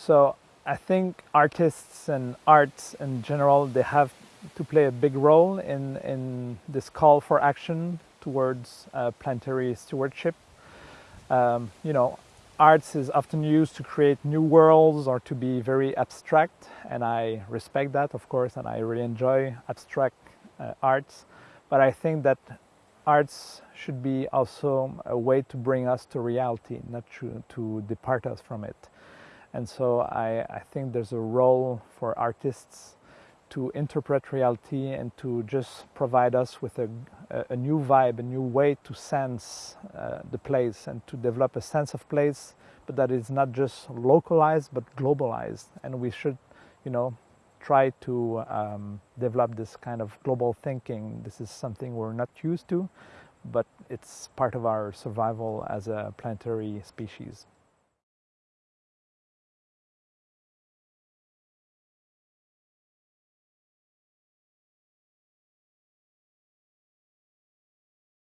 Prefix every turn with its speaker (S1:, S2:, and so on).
S1: So I think artists and arts in general, they have to play a big role in, in this call for action towards uh, planetary stewardship. Um, you know, arts is often used to create new worlds or to be very abstract and I respect that of course and I really enjoy abstract uh, arts but I think that arts should be also a way to bring us to reality not to, to depart us from it and so I, I think there's a role for artists to interpret reality and to just provide us with a, a new vibe, a new way to sense uh, the place and to develop a sense of place, but that is not just localized but globalized. And we should, you know, try to um, develop this kind of global thinking. This is something we're not used to, but it's part of our survival as a planetary species.